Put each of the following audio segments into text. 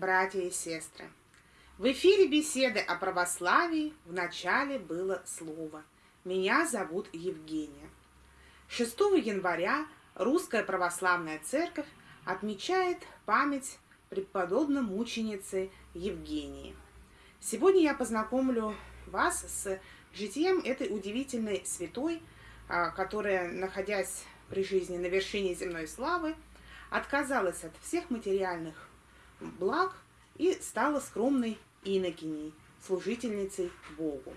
братья и сестры! В эфире беседы о православии в начале было слово. Меня зовут Евгения. 6 января Русская Православная Церковь отмечает память преподобной мученицы Евгении. Сегодня я познакомлю вас с житием этой удивительной святой, а, которая, находясь при жизни на вершине земной славы, отказалась от всех материальных благ и стала скромной инокиней, служительницей Богу.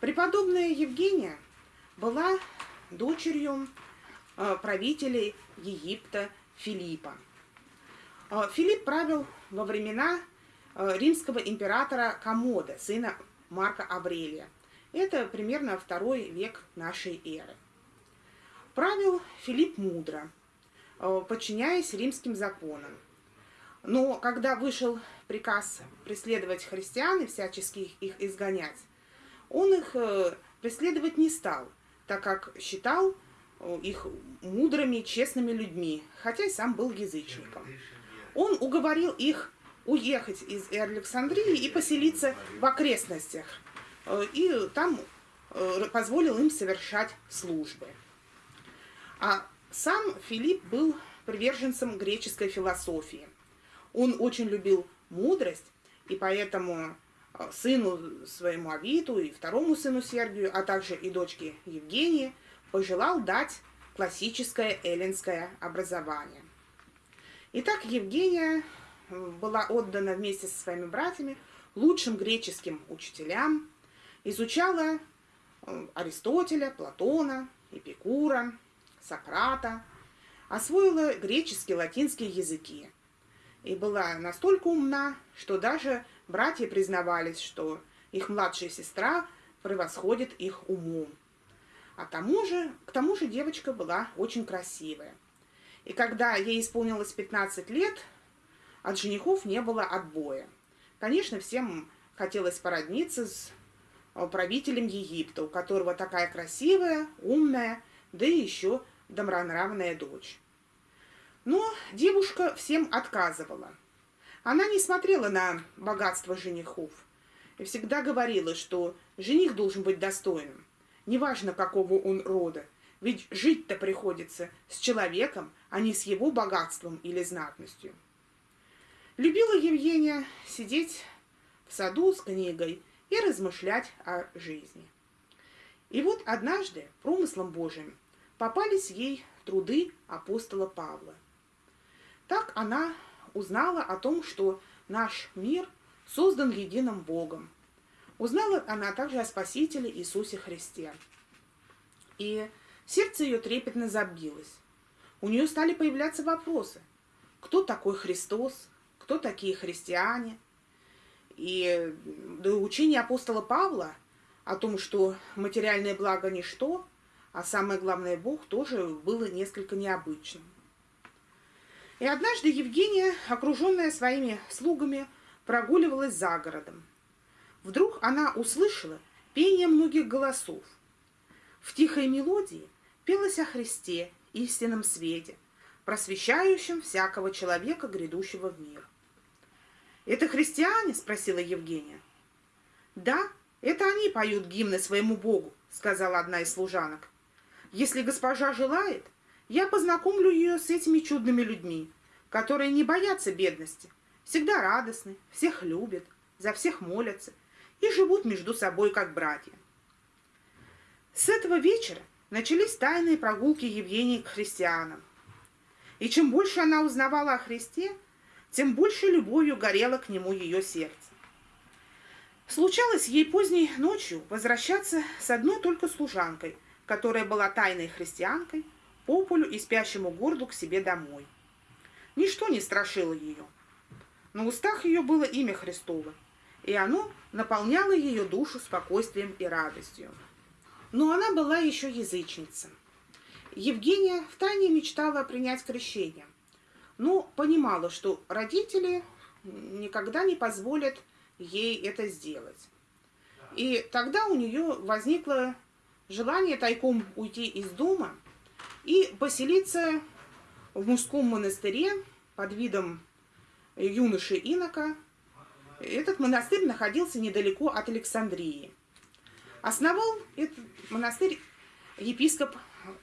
Преподобная Евгения была дочерью э, правителей Египта Филиппа. Э, Филипп правил во времена э, римского императора Комода, сына Марка Аврелия. Это примерно второй век нашей эры. Правил Филипп мудро, подчиняясь римским законам. Но когда вышел приказ преследовать христиан и всячески их изгонять, он их преследовать не стал, так как считал э, их мудрыми, честными людьми, хотя и сам был язычником. Он уговорил их уехать из Александрии и поселиться в окрестностях, э, и там э, позволил им совершать службы. А сам Филипп был приверженцем греческой философии. Он очень любил мудрость, и поэтому Э, сыну своему Авиту и второму сыну Сергию, а также и дочке Евгении, пожелал дать классическое эллинское образование. Итак, Евгения э, была отдана вместе со своими братьями лучшим греческим учителям, изучала э, Аристотеля, Платона, Эпикура, Сократа, освоила греческий, латинский языки и была настолько умна, что даже Братья признавались, что их младшая сестра превосходит их умом. А тому же, к тому же девочка была очень красивая. И когда ей исполнилось 15 лет, от женихов не было отбоя. Конечно, всем хотелось породниться с э, правителем Египта, у которого такая красивая, умная, да и еще добронравная дочь. Но девушка всем отказывала – она не смотрела на богатство женихов и всегда говорила, что жених должен быть достойным, неважно какого он рода, ведь жить-то приходится с человеком, а не с его богатством или знатностью. Любила Евгения сидеть в саду с книгой и размышлять о жизни. И вот однажды промыслом Божиим попались ей труды апостола Павла. Так она узнала о том, что наш мир создан единым Богом. Узнала она также о Спасителе Иисусе Христе. И сердце ее трепетно забилось. У нее стали появляться вопросы. Кто такой Христос? Кто такие христиане? И до учения апостола Павла о том, что материальное благо – ничто, а самое главное – Бог, тоже было несколько необычным. И однажды Евгения, окруженная своими слугами, прогуливалась за городом. Вдруг она услышала пение многих голосов. В тихой мелодии пелось о Христе, истинном свете, просвещающем всякого человека, грядущего в мир. «Это христиане?» – спросила Евгения. «Да, это они поют гимны своему Богу», – сказала одна из служанок. «Если госпожа желает, я познакомлю ее с этими чудными людьми, которые не боятся бедности, всегда радостны, всех любят, за всех молятся и живут между собой как братья. С этого вечера начались тайные прогулки Евгении к христианам. И чем больше она узнавала о Христе, тем больше любовью горело к нему ее сердце. Случалось ей поздней ночью возвращаться с одной только служанкой, которая была тайной христианкой, по полю и спящему городу к себе домой. Ничто не страшило ее. На устах ее было имя Христово, и оно наполняло ее душу спокойствием и радостью. Но она была еще язычница. Евгения втайне мечтала принять крещение, но понимала, что родители никогда не позволят ей это сделать. И тогда у нее возникло желание тайком уйти из дома и поселиться в мужском монастыре под видом юноши инока. Этот монастырь находился недалеко от Александрии. Основал этот монастырь епископ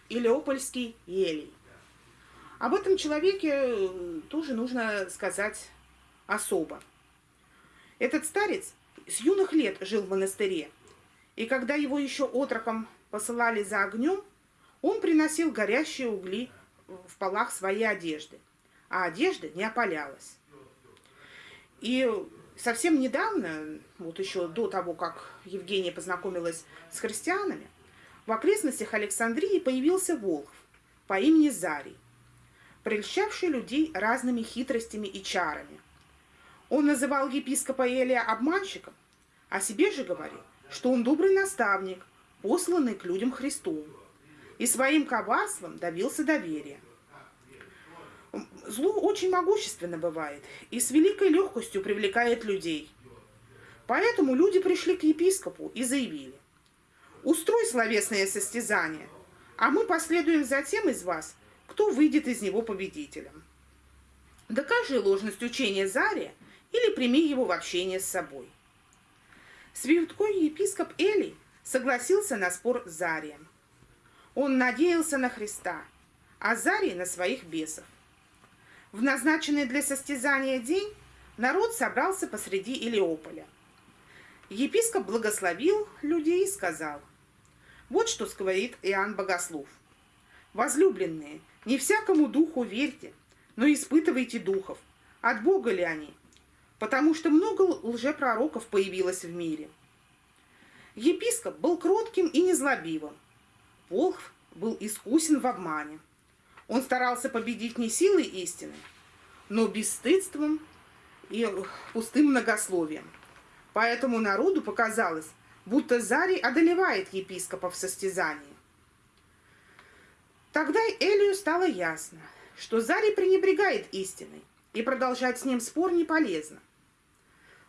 Илеопольский Елий. Об этом человеке тоже нужно сказать особо. Этот старец с юных лет жил в монастыре, и когда его еще отроком посылали за огнем, он приносил горящие угли в полах своей одежды, а одежда не опалялась. И совсем недавно, вот еще до того, как Евгения познакомилась с христианами, в окрестностях Александрии появился Волхв по имени Зарий, прельщавший людей разными хитростями и чарами. Он называл епископа Элия обманщиком, а себе же говорил, что он добрый наставник, посланный к людям Христу, и своим коварством добился доверия. Зло очень могущественно бывает и с великой легкостью привлекает людей. Поэтому люди пришли к епископу и заявили, «Устрой словесное состязание, а мы последуем за тем из вас, кто выйдет из него победителем. Докажи ложность учения Зария или прими его в общение с собой». Святой епископ Элий согласился на спор с Зарием. Он надеялся на Христа, а Зарий на своих бесов. В назначенный для состязания день народ собрался посреди Илиополя. Епископ благословил людей и сказал, вот что говорит Иоанн Богослов. Возлюбленные, не всякому духу верьте, но испытывайте духов, от Бога ли они, потому что много лжепророков появилось в мире. Епископ был кротким и незлобивым. Волхв был искусен в обмане. Он старался победить не силой истины, но бесстыдством и пустым многословием. Поэтому народу показалось, будто Зарий одолевает епископа в состязании. Тогда Элию стало ясно, что Зарий пренебрегает истиной, и продолжать с ним спор не полезно.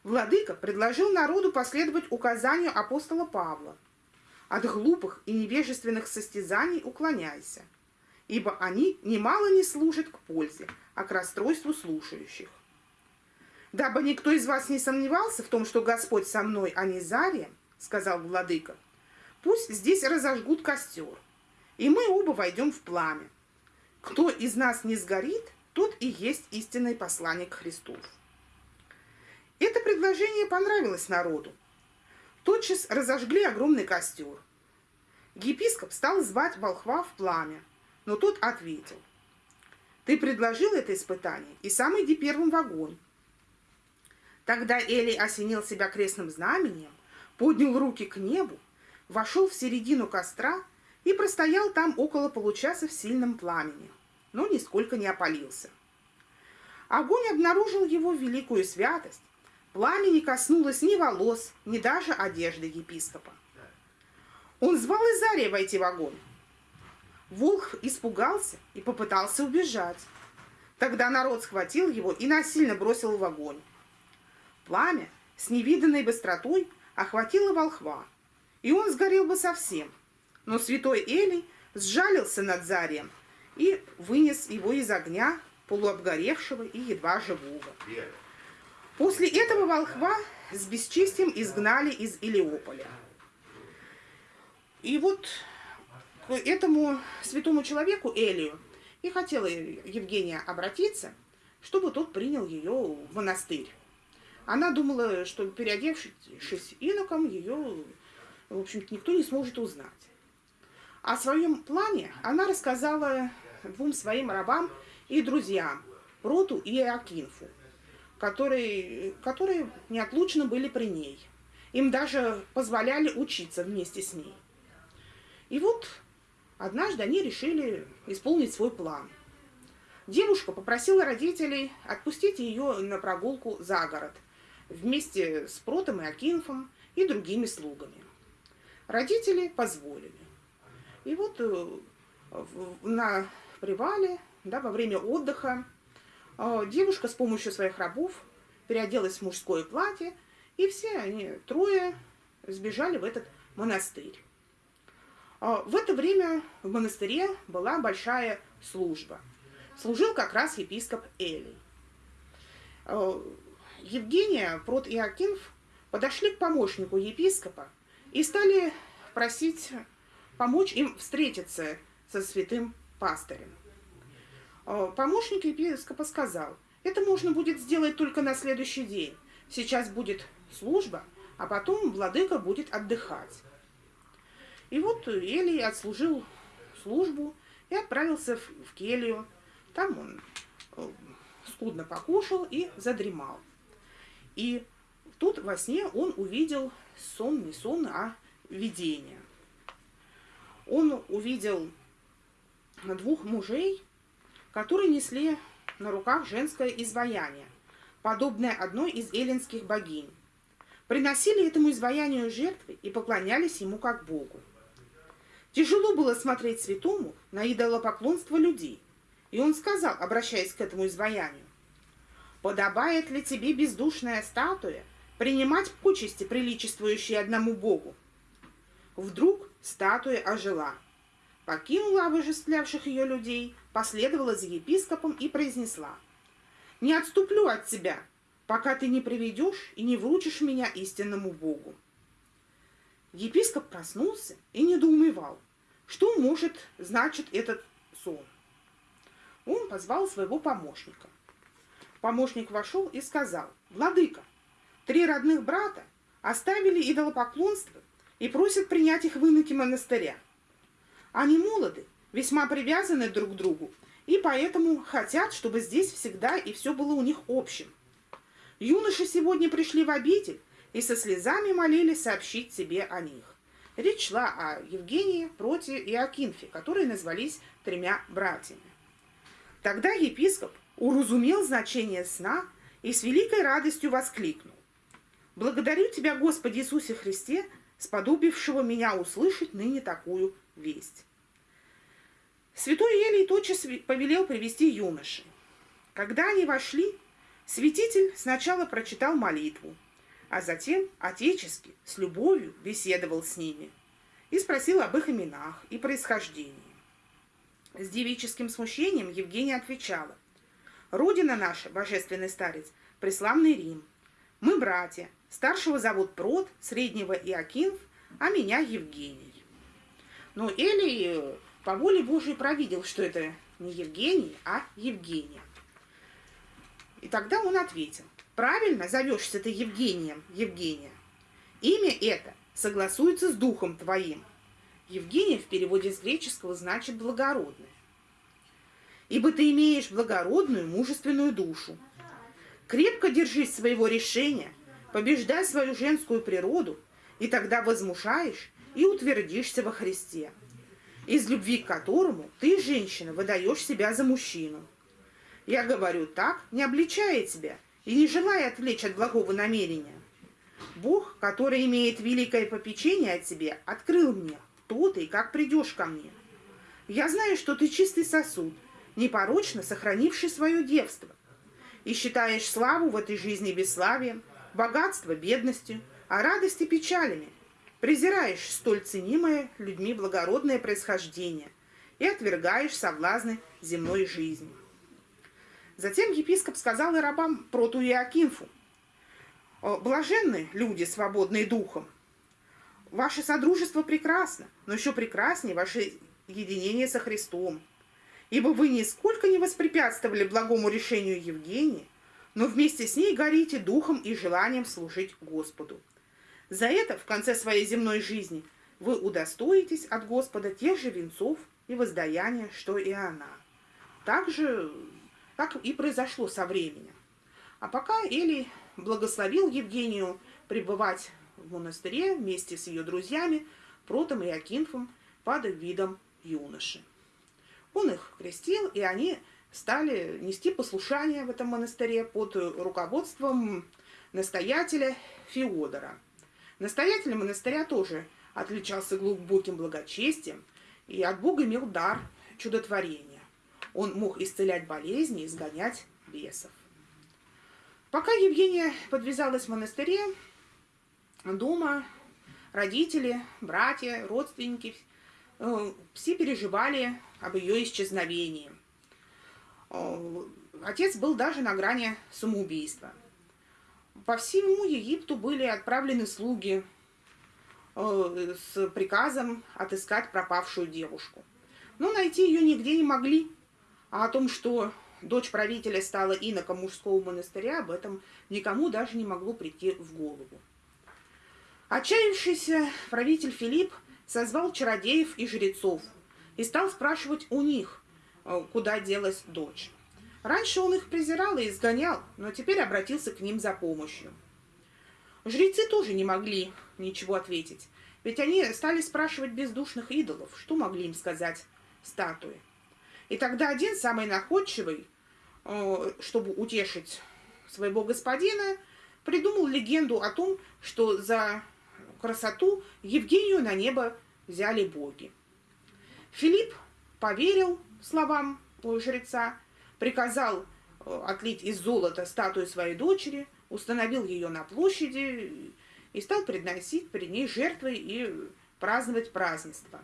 Владыка предложил народу последовать указанию апостола Павла. От глупых и невежественных состязаний уклоняйся – ибо они немало не служат к пользе, а к расстройству слушающих. Дабы никто из вас не сомневался в том, что Господь со мной, а не Зарием, сказал владыка, пусть здесь разожгут костер, и мы оба войдем в пламя. Кто из нас не сгорит, тот и есть истинный посланник Христов. Это предложение понравилось народу. Тотчас разожгли огромный костер. Епископ стал звать волхва в пламя, но тот ответил, ты предложил это испытание, и сам иди первым в огонь. Тогда Эли осенил себя крестным знамением, поднял руки к небу, вошел в середину костра и простоял там около получаса в сильном пламени, но нисколько не опалился. Огонь обнаружил его великую святость, пламя не коснулось ни волос, ни даже одежды епископа. Он звал Изария войти в огонь, Волх испугался и попытался убежать. Тогда народ схватил его и насильно бросил в огонь. Пламя с невиданной быстротой охватило волхва, и он сгорел бы совсем. Но святой Элий сжалился над Зарием и вынес его из огня, полуобгоревшего и едва живого. После этого волхва с бесчестием изгнали из Илиополя. И вот к этому святому человеку Элию и хотела Евгения обратиться, чтобы тот принял ее в монастырь. Она думала, что переодевшись иноком, ее, в общем-то, никто не сможет узнать. О своем плане она рассказала двум своим рабам и друзьям, Роту и Акинфу, которые, которые неотлучно были при ней. Им даже позволяли учиться вместе с ней. И вот Однажды они решили исполнить свой план. Девушка попросила родителей отпустить ее на прогулку за город вместе с Протом и Акинфом и другими слугами. Родители позволили. И вот э, на привале, да, во время отдыха, э, девушка с помощью своих рабов переоделась в мужское платье, и все они, трое, сбежали в этот монастырь. А, в это время в монастыре была большая служба. Служил как раз епископ Элий. э, Евгения, Прот и Акинф подошли к помощнику епископа и стали просить помочь им встретиться со святым пастырем. Э, помощник епископа сказал, это можно будет сделать только на следующий день. Сейчас будет служба, а потом владыка будет отдыхать. И вот Элий отслужил службу и отправился в келью. Там он э, скудно покушал и задремал. И тут во сне он увидел сон, не сон, а видение. Он увидел двух мужей, которые несли на руках женское изваяние, подобное одной из эллинских богинь. Приносили этому изваянию жертвы и поклонялись ему как Богу. Тяжело было смотреть святому на идолопоклонство людей, и он сказал, обращаясь к этому изваянию, «Подобает ли тебе бездушная статуя принимать почести, приличествующие одному Богу?» Вдруг статуя ожила, покинула обожествлявших ее людей, последовала за епископом и произнесла, «Не отступлю от тебя, пока ты не приведешь и не вручишь меня истинному Богу». Епископ проснулся и недоумевал, что может значит этот сон. Он позвал своего помощника. Помощник вошел и сказал, «Владыка, три родных брата оставили идолопоклонство и просят принять их в иноки монастыря. Они молоды, весьма привязаны друг к другу, и поэтому хотят, чтобы здесь всегда и все было у них общим. Юноши сегодня пришли в обитель и со слезами молили сообщить тебе о них. Речь шла о Евгении, Проте и Акинфе, которые назвались тремя братьями. Тогда епископ уразумел значение сна и с великой радостью воскликнул. «Благодарю Тебя, Господи Иисусе Христе, сподобившего меня услышать ныне такую весть». Святой Елий тотчас повелел привести юноши. Когда они вошли, святитель сначала прочитал молитву, а затем отечески, с любовью беседовал с ними и спросил об их именах и происхождении. С девическим смущением Евгения отвечала, «Родина наша, божественный старец, преславный Рим. Мы братья, старшего зовут Прот, среднего Иокинф, а меня Евгений». Но Элий по воле Божией провидел, что это не Евгений, а Евгения. И тогда он ответил, Правильно зовешься ты Евгением, Евгения. Имя это согласуется с духом твоим. Евгения в переводе с греческого значит благородная. Ибо ты имеешь благородную, мужественную душу. Крепко держись своего решения, побеждай свою женскую природу, и тогда возмушаешь и утвердишься во Христе, из любви к которому ты, женщина, выдаешь себя за мужчину. Я говорю так, не обличая тебя, и не желая отвлечь от благого намерения. Бог, который имеет великое попечение о тебе, открыл мне, кто ты и как придешь ко мне. Я знаю, что ты чистый сосуд, непорочно сохранивший свое девство, и считаешь славу в этой жизни бесславием, богатство бедностью, а радости печалями, презираешь столь ценимое людьми благородное происхождение и отвергаешь соблазны земной жизни. Затем епископ сказал и рабам Проту и Акинфу, «Блаженны люди, свободные духом. Ваше содружество прекрасно, но еще прекраснее ваше единение со Христом. Ибо вы нисколько не воспрепятствовали благому решению Евгении, но вместе с ней горите духом и желанием служить Господу. За это в конце своей земной жизни вы удостоитесь от Господа тех же венцов и воздаяния, что и она. Также так и произошло со временем. А пока Эли благословил Евгению пребывать в монастыре вместе с ее друзьями Протом и Акинфом под видом юноши. Он их крестил, и они стали нести послушание в этом монастыре под руководством настоятеля Феодора. Настоятель монастыря тоже отличался глубоким благочестием и от Бога имел дар чудотворения. Он мог исцелять болезни, изгонять бесов. Пока Евгения подвязалась в монастыре, дома родители, братья, родственники э, все переживали об ее исчезновении. Э, отец был даже на грани самоубийства. По всему Египту были отправлены слуги э, с приказом отыскать пропавшую девушку. Но найти ее нигде не могли. А о том, что дочь правителя стала иноком мужского монастыря, об этом никому даже не могло прийти в голову. Отчаявшийся правитель Филипп созвал чародеев и жрецов и стал спрашивать у них, э, куда делась дочь. Раньше он их презирал и изгонял, но теперь обратился к ним за помощью. Жрецы тоже не могли ничего ответить, ведь они стали спрашивать бездушных идолов, что могли им сказать статуи. И тогда один, самый находчивый, э, чтобы утешить своего господина, придумал легенду о том, что за красоту Евгению на небо взяли боги. Филипп поверил словам жреца приказал э, отлить из золота статую своей дочери, установил ее на площади и стал приносить перед ней жертвы и праздновать празднество.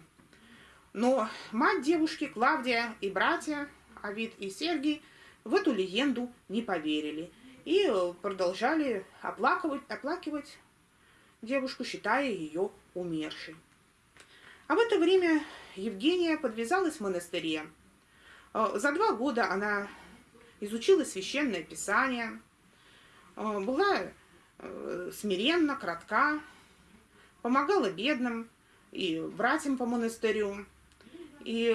Но мать девушки, Клавдия и братья, Авид и Сергий, в эту легенду не поверили и продолжали оплакивать, оплакивать девушку, считая ее умершей. А в это время Евгения подвязалась в монастыре, Э, за два года она изучила священное писание, э, была э, смиренна, кратка, помогала бедным и братьям по монастырю, и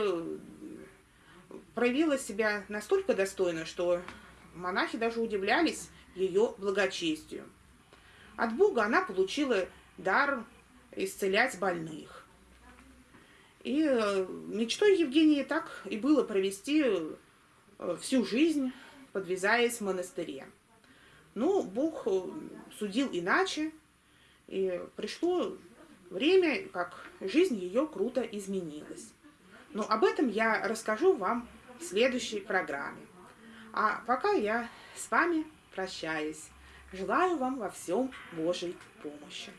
проявила себя настолько достойно, что монахи даже удивлялись ее благочестию. От Бога она получила дар исцелять больных. И э, мечтой Евгении так и было провести э, всю жизнь, подвязаясь в монастыре. Но Бог э, судил иначе, и пришло время, как жизнь ее круто изменилась. Но об этом я расскажу вам в следующей программе. А пока я с вами прощаюсь. Желаю вам во всем Божьей помощи.